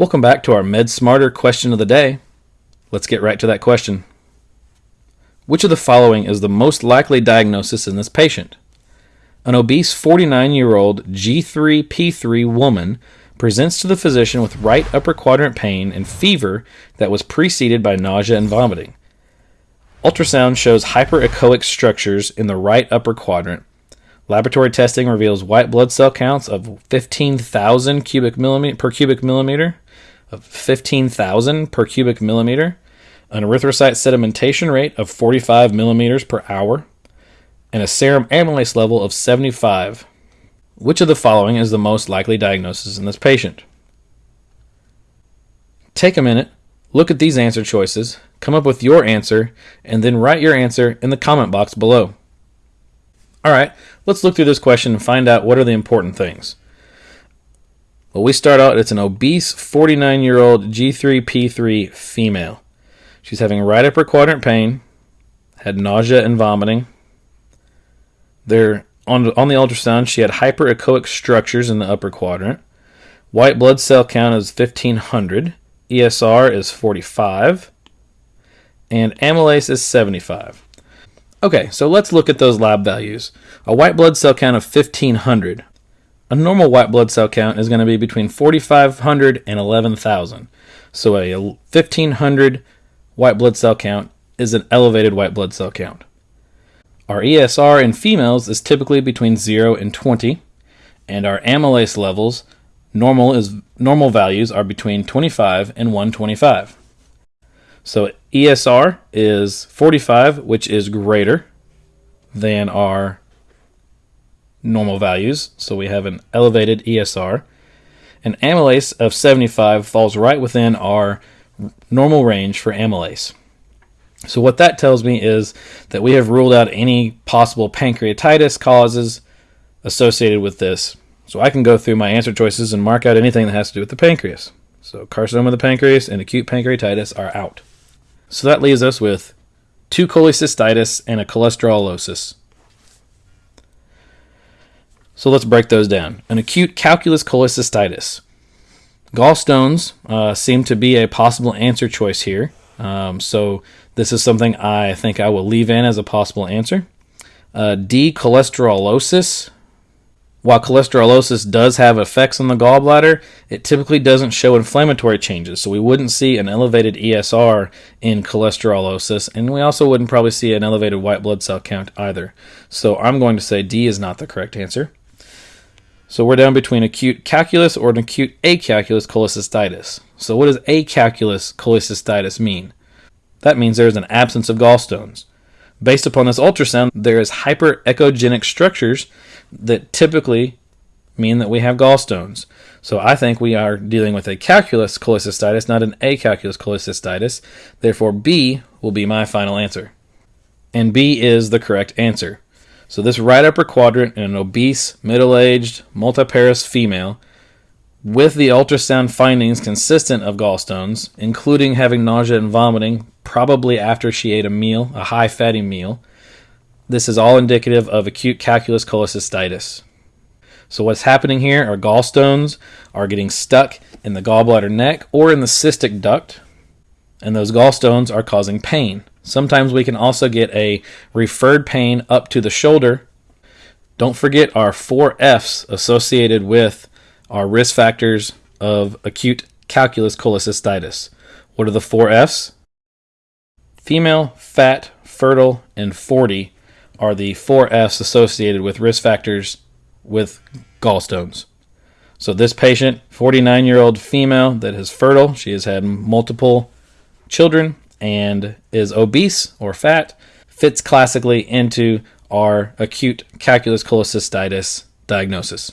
Welcome back to our Med Smarter question of the day. Let's get right to that question. Which of the following is the most likely diagnosis in this patient? An obese 49 year old G3P3 woman presents to the physician with right upper quadrant pain and fever that was preceded by nausea and vomiting. Ultrasound shows hyperechoic structures in the right upper quadrant. Laboratory testing reveals white blood cell counts of 15,000 cubic millimeter per cubic millimeter of 15,000 per cubic millimeter, an erythrocyte sedimentation rate of 45 millimeters per hour, and a serum amylase level of 75. Which of the following is the most likely diagnosis in this patient? Take a minute, look at these answer choices, come up with your answer, and then write your answer in the comment box below. All right, let's look through this question and find out what are the important things. Well, we start out, it's an obese 49 year old G3P3 female. She's having right upper quadrant pain, had nausea and vomiting. There, on, on the ultrasound, she had hyperechoic structures in the upper quadrant. White blood cell count is 1500. ESR is 45. And amylase is 75. Okay, so let's look at those lab values. A white blood cell count of 1500. A normal white blood cell count is going to be between 4,500 and 11,000. So a 1,500 white blood cell count is an elevated white blood cell count. Our ESR in females is typically between 0 and 20, and our amylase levels normal is normal values are between 25 and 125. So ESR is 45, which is greater than our normal values, so we have an elevated ESR. An amylase of 75 falls right within our normal range for amylase. So what that tells me is that we have ruled out any possible pancreatitis causes associated with this. So I can go through my answer choices and mark out anything that has to do with the pancreas. So carcinoma of the pancreas and acute pancreatitis are out. So that leaves us with two cholecystitis and a cholesterolosis. So let's break those down. An acute calculous cholecystitis. Gallstones uh, seem to be a possible answer choice here. Um, so this is something I think I will leave in as a possible answer. Uh, D, cholesterolosis. While cholesterolosis does have effects on the gallbladder, it typically doesn't show inflammatory changes. So we wouldn't see an elevated ESR in cholesterolosis, and we also wouldn't probably see an elevated white blood cell count either. So I'm going to say D is not the correct answer. So we're down between acute calculous or an acute acalculous cholecystitis. So what does acalculous cholecystitis mean? That means there is an absence of gallstones. Based upon this ultrasound, there is hyperechogenic structures that typically mean that we have gallstones. So I think we are dealing with a calculous cholecystitis, not an acalculous cholecystitis. Therefore, B will be my final answer. And B is the correct answer. So this right upper quadrant in an obese, middle-aged, multiparous female with the ultrasound findings consistent of gallstones, including having nausea and vomiting, probably after she ate a meal, a high fatty meal. This is all indicative of acute calculous cholecystitis. So what's happening here are gallstones are getting stuck in the gallbladder neck or in the cystic duct, and those gallstones are causing pain. Sometimes we can also get a referred pain up to the shoulder. Don't forget our four F's associated with our risk factors of acute calculous cholecystitis. What are the four F's? Female, fat, fertile, and 40 are the four F's associated with risk factors with gallstones. So this patient, 49 year old female that is fertile, she has had multiple children, and is obese or fat fits classically into our acute calculous cholecystitis diagnosis.